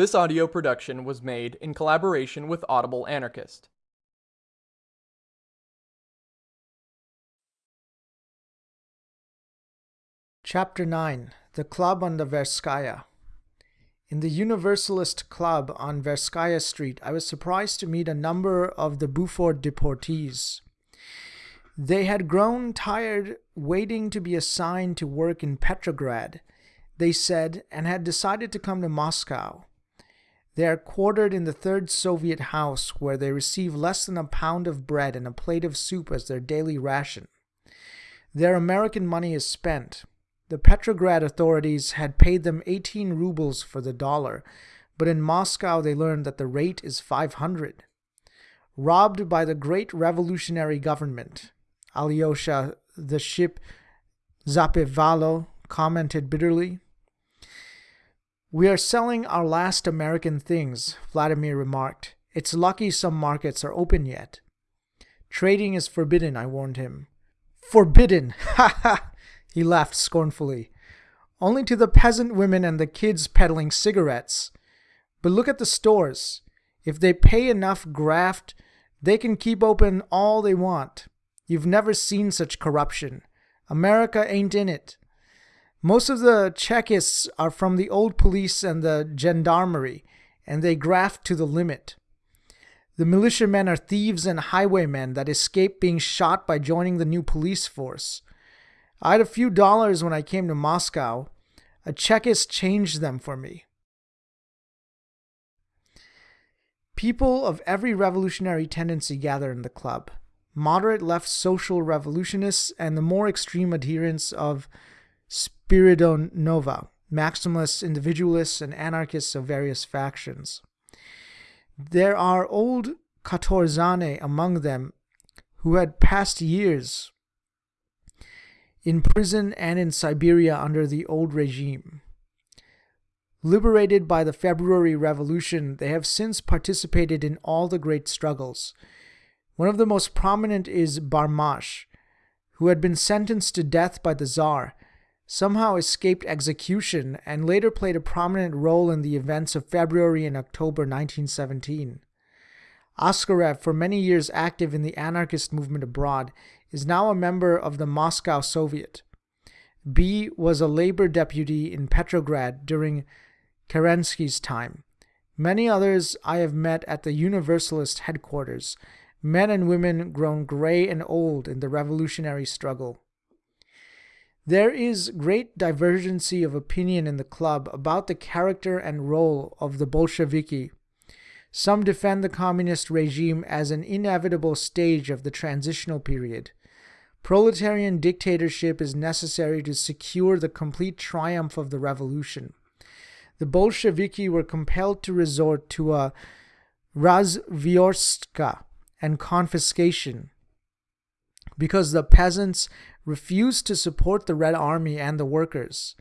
This audio production was made in collaboration with Audible Anarchist. Chapter 9 The Club on the Tverskaya. In the Universalist Club on Tverskaya Street, I was surprised to meet a number of the Buford deportees. They had grown tired waiting to be assigned to work in Petrograd, they said, and had decided to come to Moscow. They are quartered in the third Soviet house, where they receive less than a pound of bread and a plate of soup as their daily ration. Their American money is spent. The Petrograd authorities had paid them 18 rubles for the dollar, but in Moscow they learned that the rate is 500. Robbed by the great revolutionary government, Alyosha, the ship Zapevalo, commented bitterly. We are selling our last American things, Vladimir remarked. It's lucky some markets are open yet. Trading is forbidden, I warned him. Forbidden! Ha ha! He laughed scornfully. Only to the peasant women and the kids peddling cigarettes. But look at the stores. If they pay enough graft, they can keep open all they want. You've never seen such corruption. America ain't in it. Most of the Chekists are from the old police and the gendarmerie, and they graft to the limit. The militiamen are thieves and highwaymen that escape being shot by joining the new police force. I had a few dollars when I came to Moscow. A Chekist changed them for me. People of every revolutionary tendency gather in the club. Moderate left social revolutionists and the more extreme adherents of Spiridonova, maximalists, individualists, and anarchists of various factions. There are old Katorzhane among them who had passed years in prison and in Siberia under the old regime. Liberated by the February Revolution, they have since participated in all the great struggles. One of the most prominent is Barmash, who had been sentenced to death by the Tsar somehow escaped execution and later played a prominent role in the events of February and October 1917. Askarev, for many years active in the anarchist movement abroad, is now a member of the Moscow Soviet. B was a labor deputy in Petrograd during Kerensky's time. Many others I have met at the Universalist headquarters, men and women grown gray and old in the revolutionary struggle. There is great divergency of opinion in the club about the character and role of the Bolsheviki. Some defend the communist regime as an inevitable stage of the transitional period. Proletarian dictatorship is necessary to secure the complete triumph of the revolution. The Bolsheviki were compelled to resort to a razvyorstka and confiscation because the peasants refused to support the Red Army and the workers.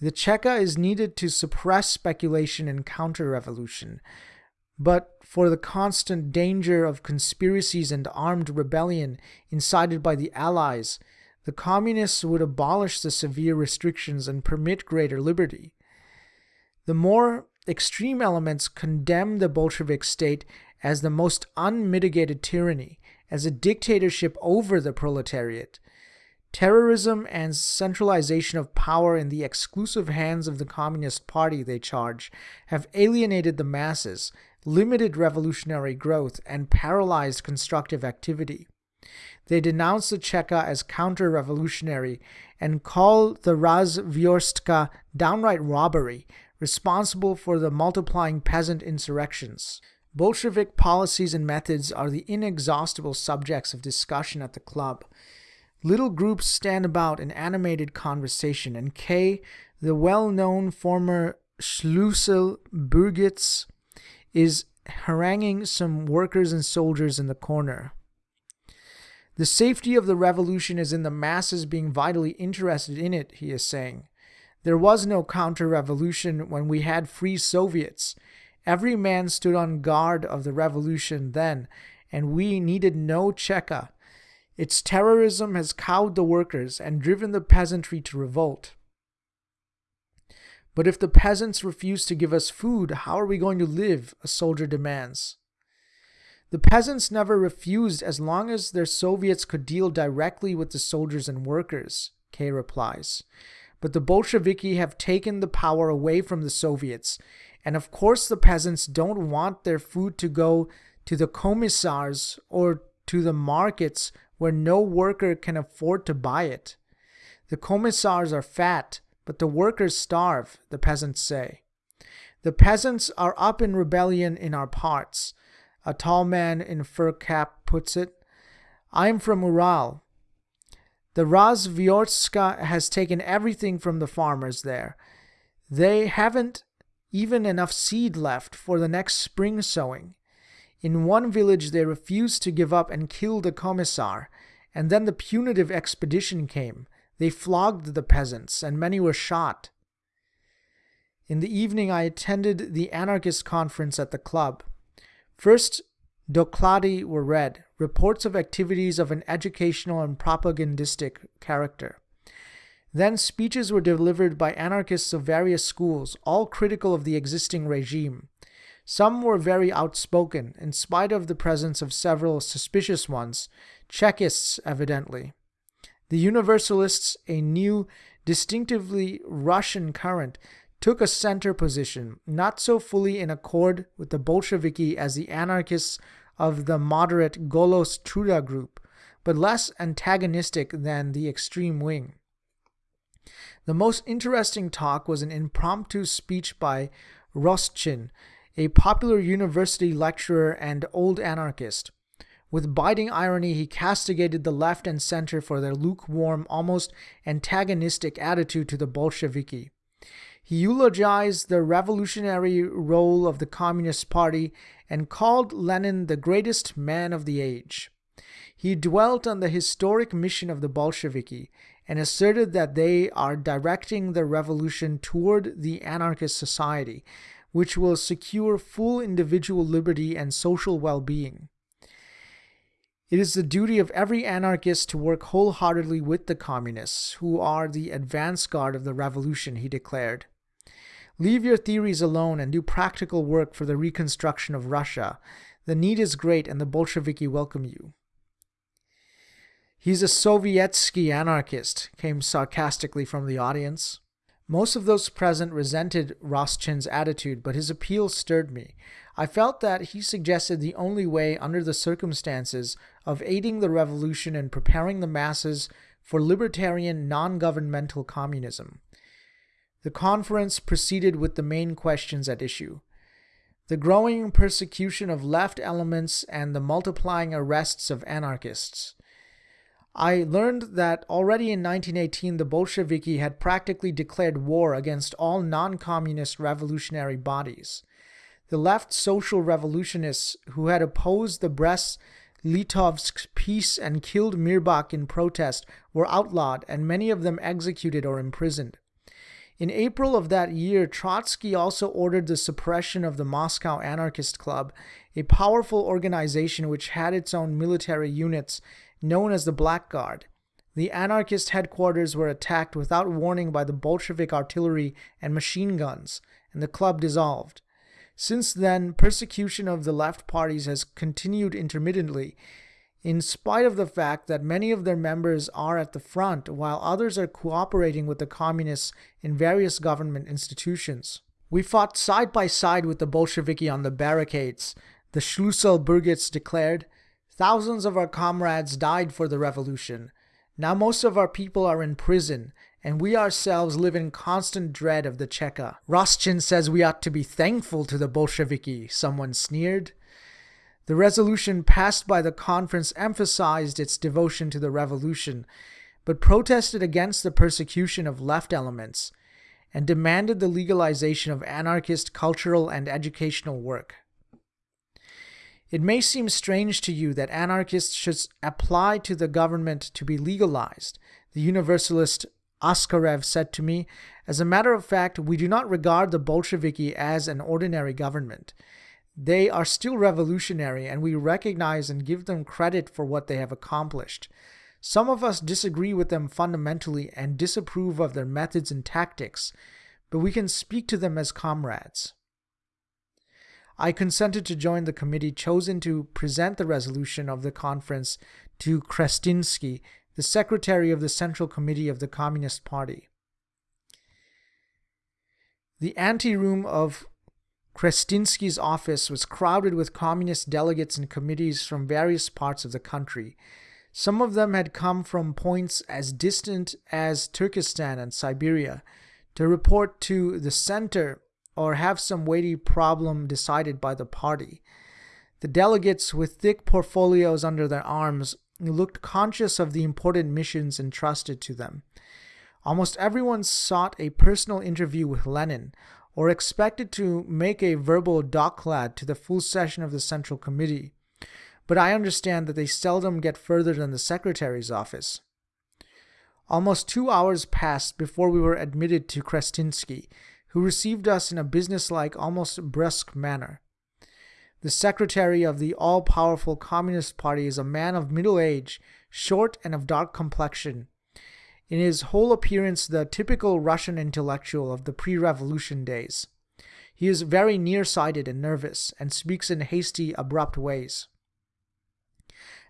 The Cheka is needed to suppress speculation and counter revolution, but for the constant danger of conspiracies and armed rebellion incited by the Allies, the communists would abolish the severe restrictions and permit greater liberty. The more extreme elements condemn the Bolshevik state as the most unmitigated tyranny, as a dictatorship over the proletariat, Terrorism and centralization of power in the exclusive hands of the Communist Party, they charge, have alienated the masses, limited revolutionary growth, and paralyzed constructive activity. They denounce the Cheka as counter revolutionary and call the Razvyorstka downright robbery, responsible for the multiplying peasant insurrections. Bolshevik policies and methods are the inexhaustible subjects of discussion at the club. Little groups stand about in animated conversation, and K, the well-known former Schlussel Burgitz, is haranguing some workers and soldiers in the corner. The safety of the revolution is in the masses being vitally interested in it, he is saying. There was no counter-revolution when we had free Soviets. Every man stood on guard of the revolution then, and we needed no Cheka. Its terrorism has cowed the workers and driven the peasantry to revolt. But if the peasants refuse to give us food, how are we going to live? A soldier demands. The peasants never refused as long as their Soviets could deal directly with the soldiers and workers, K replies. But the Bolsheviki have taken the power away from the Soviets, and of course the peasants don't want their food to go to the commissars or to the markets where no worker can afford to buy it. The commissars are fat, but the workers starve, the peasants say. The peasants are up in rebellion in our parts. A tall man in fur cap puts it. I am from Ural. The Razvyorstka has taken everything from the farmers there. They haven't even enough seed left for the next spring sowing. In one village, they refused to give up and killed a commissar, and then the punitive expedition came. They flogged the peasants, and many were shot. In the evening, I attended the anarchist conference at the club. First, doklady were read, reports of activities of an educational and propagandistic character. Then speeches were delivered by anarchists of various schools, all critical of the existing regime. Some were very outspoken, in spite of the presence of several suspicious ones, Chekists evidently. The Universalists, a new, distinctively Russian current, took a center position, not so fully in accord with the Bolsheviki as the anarchists of the moderate Golos Truda group, but less antagonistic than the extreme wing. The most interesting talk was an impromptu speech by Rostchin, a popular university lecturer and old anarchist. With biting irony, he castigated the left and center for their lukewarm, almost antagonistic attitude to the Bolsheviki. He eulogized the revolutionary role of the Communist Party and called Lenin the greatest man of the age. He dwelt on the historic mission of the Bolsheviki and asserted that they are directing the revolution toward the anarchist society, which will secure full individual liberty and social well being. It is the duty of every anarchist to work wholeheartedly with the communists, who are the advance guard of the revolution, he declared. Leave your theories alone and do practical work for the reconstruction of Russia. The need is great and the Bolsheviki welcome you. He's a Sovietsky anarchist, came sarcastically from the audience. Most of those present resented Rostchin's attitude, but his appeal stirred me. I felt that he suggested the only way, under the circumstances, of aiding the revolution and preparing the masses for libertarian non governmental communism. The conference proceeded with the main questions at issue the growing persecution of left elements and the multiplying arrests of anarchists. I learned that already in 1918 the Bolsheviki had practically declared war against all non communist revolutionary bodies. The left social revolutionists who had opposed the Brest Litovsk peace and killed Mirbach in protest were outlawed and many of them executed or imprisoned. In April of that year, Trotsky also ordered the suppression of the Moscow Anarchist Club, a powerful organization which had its own military units known as the Black Guard. The anarchist headquarters were attacked without warning by the Bolshevik artillery and machine guns, and the club dissolved. Since then, persecution of the left parties has continued intermittently, in spite of the fact that many of their members are at the front, while others are cooperating with the communists in various government institutions. We fought side by side with the Bolsheviki on the barricades, the Schlüsselbürgers declared, Thousands of our comrades died for the revolution. Now most of our people are in prison, and we ourselves live in constant dread of the Cheka. Rostchin says we ought to be thankful to the Bolsheviki, someone sneered. The resolution passed by the conference emphasized its devotion to the revolution, but protested against the persecution of left elements and demanded the legalization of anarchist cultural and educational work. It may seem strange to you that anarchists should apply to the government to be legalized, the Universalist Askarev said to me. As a matter of fact, we do not regard the Bolsheviki as an ordinary government. They are still revolutionary, and we recognize and give them credit for what they have accomplished. Some of us disagree with them fundamentally and disapprove of their methods and tactics, but we can speak to them as comrades. I consented to join the committee chosen to present the resolution of the conference to Krestinsky, the secretary of the Central Committee of the Communist Party. The anteroom of Krestinsky's office was crowded with communist delegates and committees from various parts of the country. Some of them had come from points as distant as Turkestan and Siberia to report to the center or have some weighty problem decided by the party. The delegates, with thick portfolios under their arms, looked conscious of the important missions entrusted to them. Almost everyone sought a personal interview with Lenin or expected to make a verbal doklad to the full session of the Central Committee, but I understand that they seldom get further than the Secretary's office. Almost two hours passed before we were admitted to Krestinsky, who received us in a businesslike, almost brusque manner. The secretary of the all powerful Communist Party is a man of middle age, short and of dark complexion. In his whole appearance, the typical Russian intellectual of the pre revolution days. He is very nearsighted and nervous, and speaks in hasty, abrupt ways.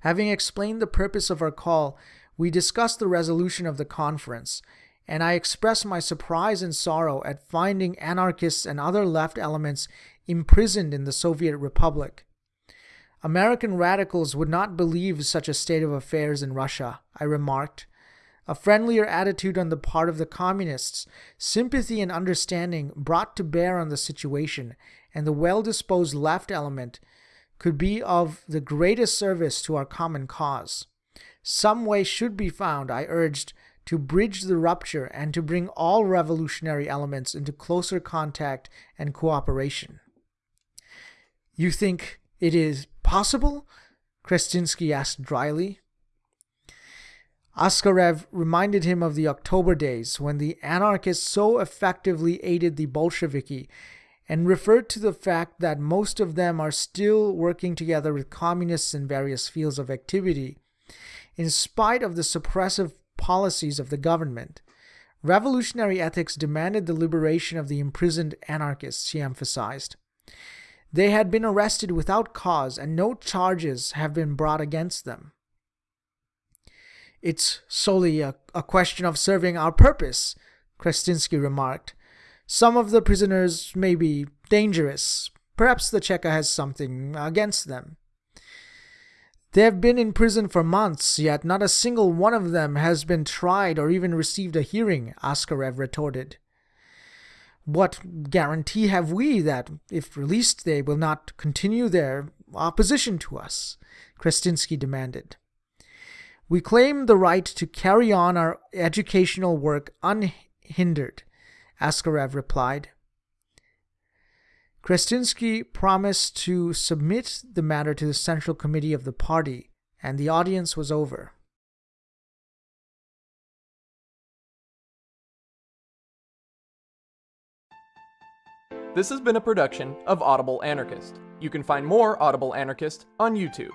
Having explained the purpose of our call, we discussed the resolution of the conference, and I express my surprise and sorrow at finding anarchists and other left elements imprisoned in the Soviet Republic. American radicals would not believe such a state of affairs in Russia, I remarked. A friendlier attitude on the part of the communists, sympathy and understanding brought to bear on the situation, and the well disposed left element could be of the greatest service to our common cause. Some way should be found, I urged, to bridge the rupture and to bring all revolutionary elements into closer contact and cooperation. You think it is possible? Krestinsky asked dryly. Askarev reminded him of the October days when the anarchists so effectively aided the Bolsheviki and referred to the fact that most of them are still working together with communists in various fields of activity, in spite of the suppressive policies of the government. Revolutionary ethics demanded the liberation of the imprisoned anarchists, he emphasized. They had been arrested without cause, and no charges have been brought against them. It's solely a, a question of serving our purpose, Krestinsky remarked. Some of the prisoners may be dangerous. Perhaps the Cheka has something against them. They have been in prison for months, yet not a single one of them has been tried or even received a hearing, Askarev retorted. What guarantee have we that, if released, they will not continue their opposition to us? Krestinsky demanded. We claim the right to carry on our educational work unhindered, Askarev replied. Krestinsky promised to submit the matter to the Central Committee of the party, and the audience was over. This has been a production of Audible Anarchist. You can find more Audible Anarchist on YouTube.